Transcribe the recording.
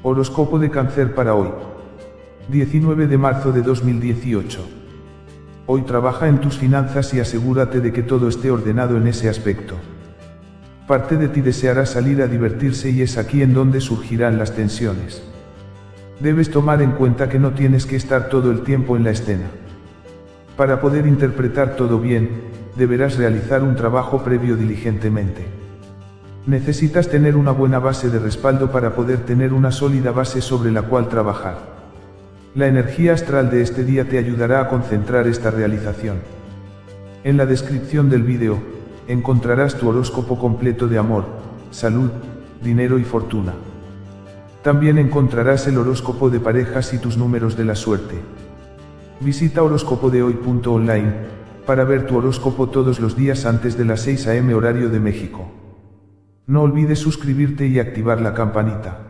Horóscopo de cáncer para hoy. 19 de marzo de 2018. Hoy trabaja en tus finanzas y asegúrate de que todo esté ordenado en ese aspecto. Parte de ti deseará salir a divertirse y es aquí en donde surgirán las tensiones. Debes tomar en cuenta que no tienes que estar todo el tiempo en la escena. Para poder interpretar todo bien, deberás realizar un trabajo previo diligentemente. Necesitas tener una buena base de respaldo para poder tener una sólida base sobre la cual trabajar. La energía astral de este día te ayudará a concentrar esta realización. En la descripción del vídeo, encontrarás tu horóscopo completo de amor, salud, dinero y fortuna. También encontrarás el horóscopo de parejas y tus números de la suerte. Visita horóscopodehoy.online para ver tu horóscopo todos los días antes de las 6 am horario de México. No olvides suscribirte y activar la campanita.